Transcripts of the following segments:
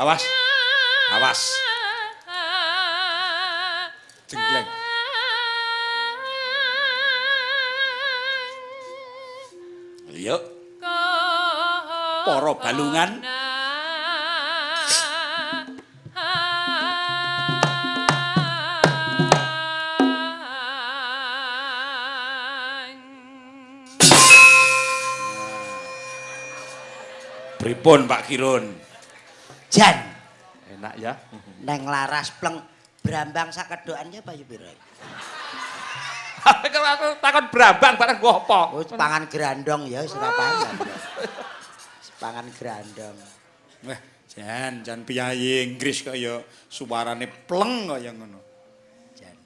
Awas. Awas. Jenggleng. Yuk. Para balungan. Pripun Pak Kirun? Jan, Enak ya. neng laras pleng brambang sakedokannya payu piro? Kalau aku takon brambang bareng gua apa? Oh, pangan grandong ya wis ora pangan. Pangan grandong. Wah, jan jan piyayi Inggris kaya suarane pleng kaya ngono. Jan.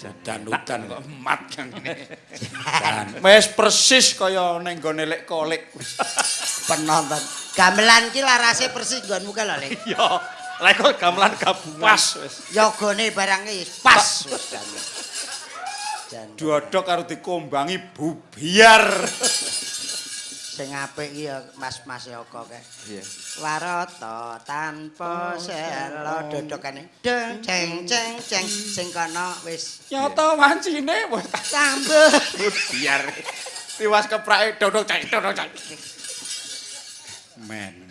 Jan hutan kok emat yang ini. Wis persis kaya ning gone lek kolik. Penonton. Gamelan ki larase persis nggonmu ka lho, Le. Yo, lek kok gamelan gabungan. Pas wis. Yogane barangnya wis pas wis. Diodok karo dikombangi bubiar. Sing apik ki ya Mas-mas Yoko kae. Iya. Warata tanpa selo dodokane deng ceng ceng ceng sing kono wis Nyata wancine wis sambut. bubiar. Tiwas keprake dodok cek dodok cek. Men.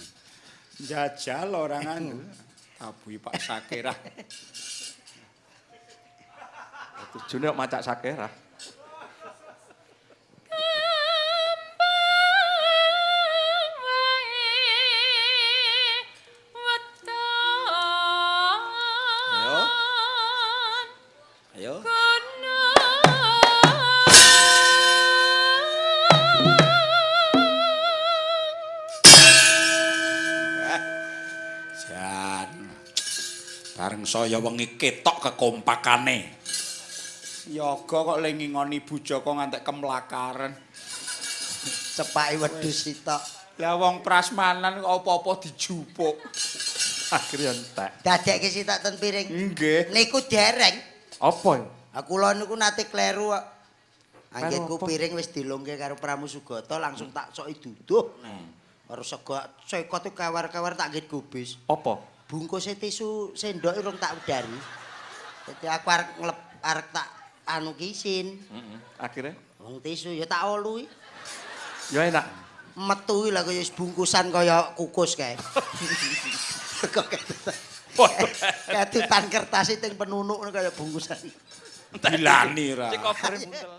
Jajal orang anu. Abui Pak Sakirah. Tujune kok macak sakerah. Saya wengi ketok kekompakane. Yoga kok le ngingoni Bu Joko ngantek kemlakaran. Cepake wedhus sitok. Lah wong prasmanan kok apa-apa dijupuk. Akhirnya entek. Dadekke sitok ten piring. Nggih. Niku dereng. Apa? ya? Aku lho niku nate kleru kok. Anggitku apa? piring wis dilungke karo Pramusugata langsung tak soki duduh. Hmm. Karo sego cekot tuh kawar-kawar tak nggit gubis. Apa? Bungkusnya tisu sendok urung tak udari. Jadi aku arek ngelep arek tak anu kisin. Heeh. Akhirnya Wong tisu ya tak olu. ya enak. Metu lha kaya wis bungkusan kaya kukus kae. Kok kedutan kertas itu yang penunuk kaya bungkusan. Dilani ra. Cek cover buntel.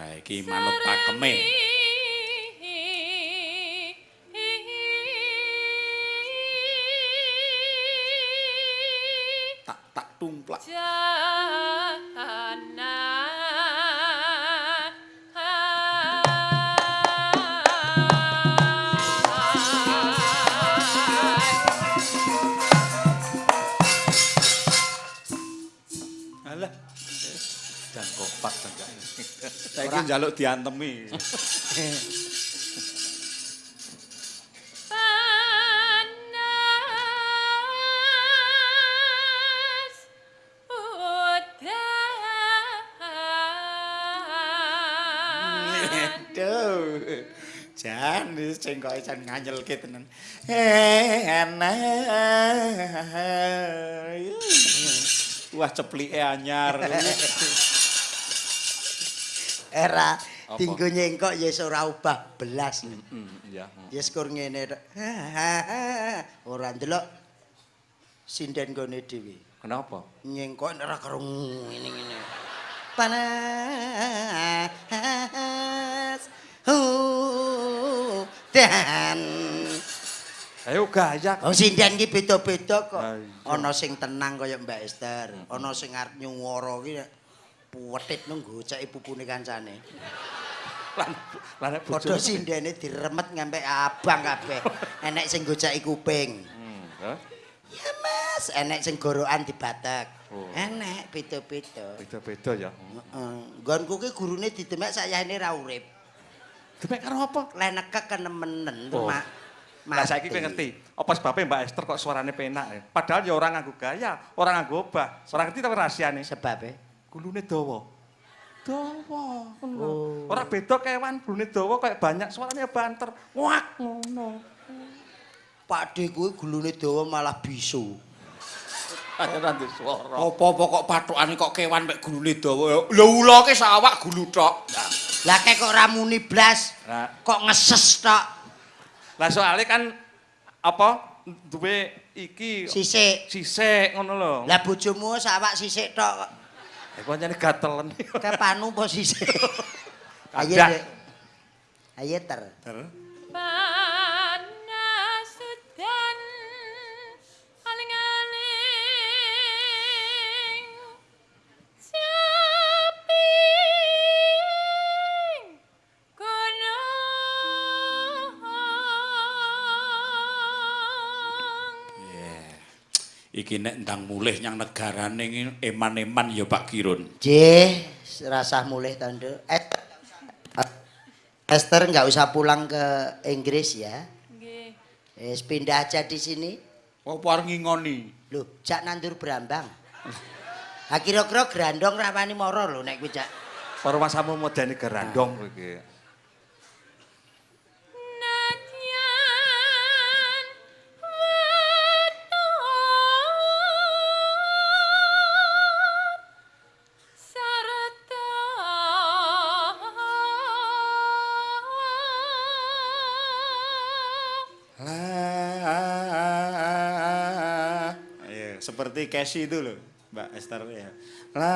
Nah iki manut pakeme. Tumplak. Alah, Dan kopak saja. saiki njaluk diantemi. cengkoke jan nganyelke tenan. Wah ceplike anyar. Era Apa? dinggo nyengkok ya ora ubah belas. Hmm, iya. Ya syukur ngene tok. Ora ndelok sinden gone dhewe. Kenapa? Nyengkok ora karo ngene-ngene. Panas. Uh, dan Ayo gaya. Wong sinden ki beda-beda kok. Ana sing tenang kaya Mbak Esther, ana sing arep nyuwara ki puwetit nang goceki pupune kancane. Lan lan Padha sindene diremet ngampe abang kabeh. Enek sing goceki kuping. Hmm? Ya Mas, enek sing gorokan dibatek. Oh. Enek beda-beda. Beda-beda ya. Heeh. Nggonku ki gurune didemek sayane ra urip. Demek karo apa? Lek nekek kenemenen Oh. mak. Lah saiki kowe ngerti, apa sebabnya Mbak Esther kok suarane penak ya? Padahal ya orang nganggo gaya, orang nganggo obah. Ora ngerti tapi rahasiane. Sebab e Gulune dawa. Dawa. ngono. Oh. Ora beda kewan, gulune dawa kayak banyak suaranya banter. Wak ngono. Pak De kuwi gulune dawa malah bisu. Ayo nanti suara. Apa-apa kok pathokane kok kewan mek gulune dawa. Lha ula ke sawak gulu tok. Lah kek kok ra muni blas, kok ngeses tok. lah soalnya kan apa duwe iki Sisik. sisik ngono lho. Lah bojomu sawak sisik tok. Eh pancene gatelen. Kayak panu po sisik. Ayo. Ayo ter. panas Iki nek ndang mulih nyang negarane eman-eman ya Pak Kirun. Jeh, rasah mulih tondo. Eh, Esther nggak usah pulang ke Inggris ya. nggih Wis pindah aja di sini. Apa arep ngingoni? Loh, jak nandur berambang. Ha kira-kira grandong rawani moro lho nek kuwi jak. Para masamu modene gerandong kowe iki. Seperti Casey itu loh, Mbak Esther ya. La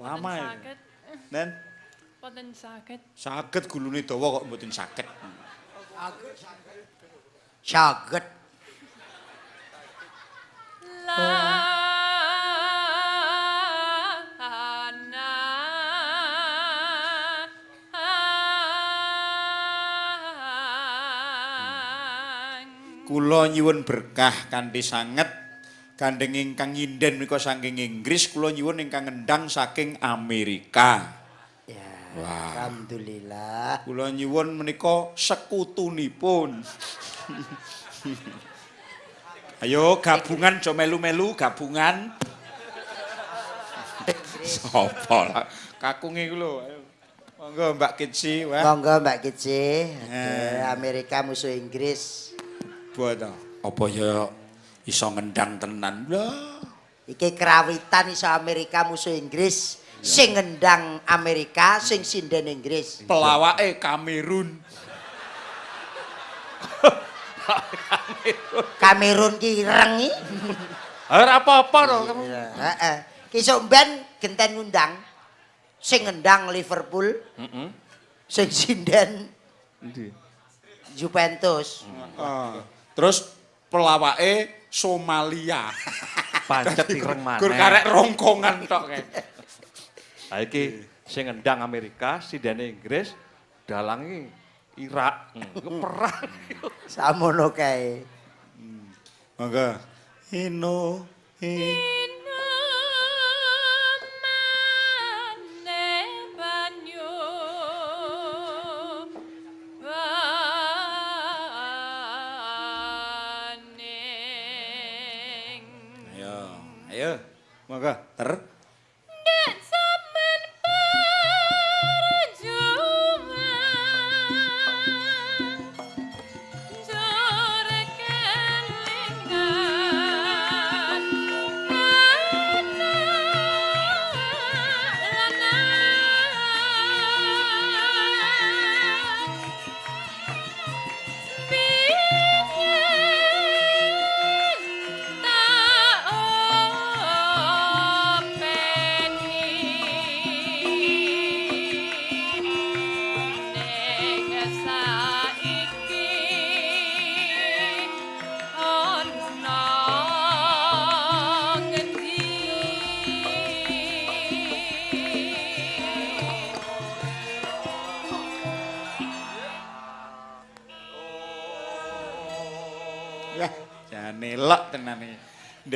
lama ya. Dan boten saged saged gulune dawa kok mboten saged. Saget. lana Kula nyuwun berkah kanthi sanget gandeng ingkang nyinden menika saking Inggris, kula nyuwun ingkang ngendang saking Amerika. Ya, Wah. alhamdulillah. Kula nyuwun menika sekutunipun. Ayo gabungan jo melu-melu gabungan. Sopo lah kakunge ku lho. Monggo Mbak Kitsi, wah. Monggo Mbak Kici. Eh. Amerika musuh Inggris. Buat apa ya iso ngendang tenan. Lah. Iki kerawitan iso Amerika musuh Inggris. Sing ngendang Amerika, sing sinden Inggris. Pelawake Kamerun. Kamerun ki rengi. Ora apa-apa to kamu. Heeh. Ki sok ben genten ngundang sing ngendang Liverpool, Heeh. sing sinden? Juventus. Ah. Terus pelawake Somalia. Pancet ireng maneh. Gur karek rongkongan tok kae. Ha iki sing ngendang Amerika, sidane Inggris, dalangi Irak. Hmm, iku perang. Samono kae. Monggo. Ino. Ino.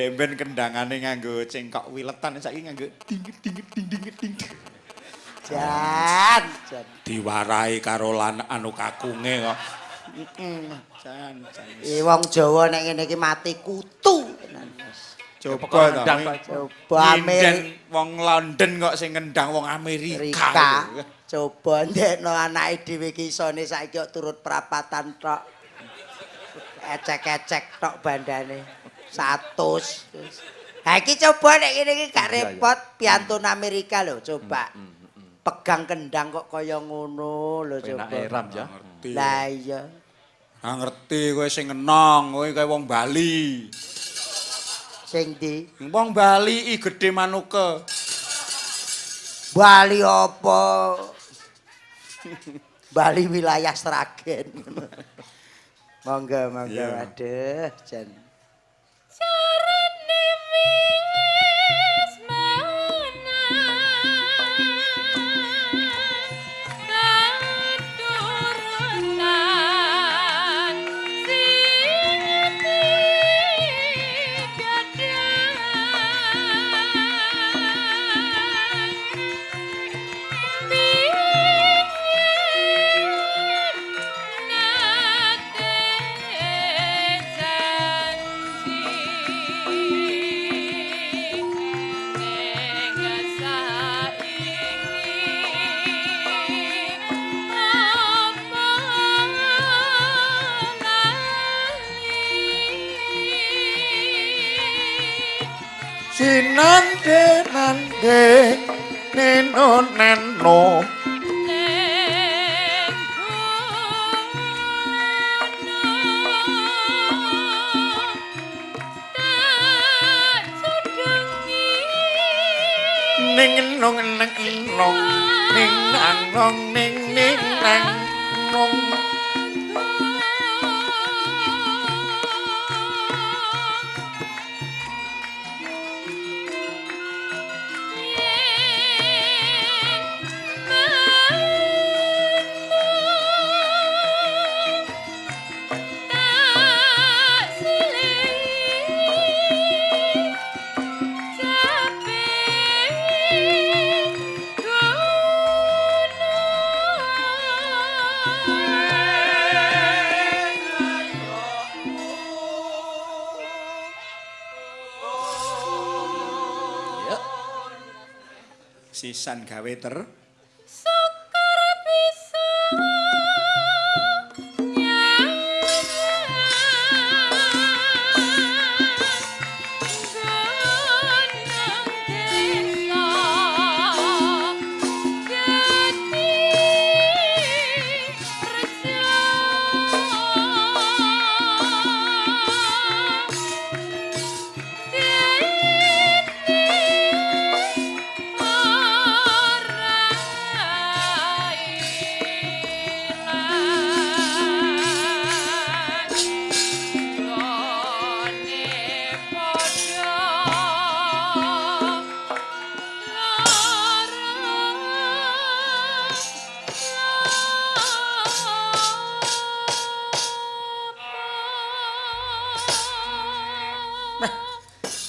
Ndemben kendangane nganggo cengkok wiletan saiki nganggo ding ding ding ding ding. Jan, jan. Diwarai karo lan anu kakunge kok. Jan, jan. Eh wong Jawa nek ngene iki mati kutu. Coba to. Pak. Coba Amerika. wong London kok sing ngendang wong Amerika. Rika. Coba ndekno anake dhewe iki isone saiki kok turut perapatan tok. Ecek-ecek tok bandane. 100. Ha iki coba nek ngene iki gak repot piantun Amerika lho, coba. Pegang kendang kok kaya ngono lho coba. eram ya. Ngerti. Lah iya. Ah ngerti kowe sing enong, kowe kaya wong Bali. Sing di Wong Bali i gedhe manuke. Bali apa? Bali wilayah Sragen. monggo, monggo. Iya. Aduh, jan. Neno neno. Ning nong neng nong ning nang nong ning ning nang nong. Sisan gawe ter.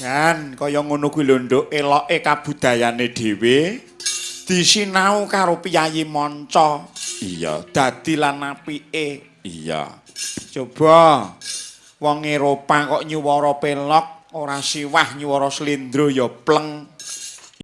Kan kaya ngono kuwi lho Nduk, eloke kabudayane dhewe disinau karo piyayi manca. Iya, dadi lan apike. Iya. Coba wong Eropa kok nyuwara pelok ora siwah nyuwara slendro ya pleng.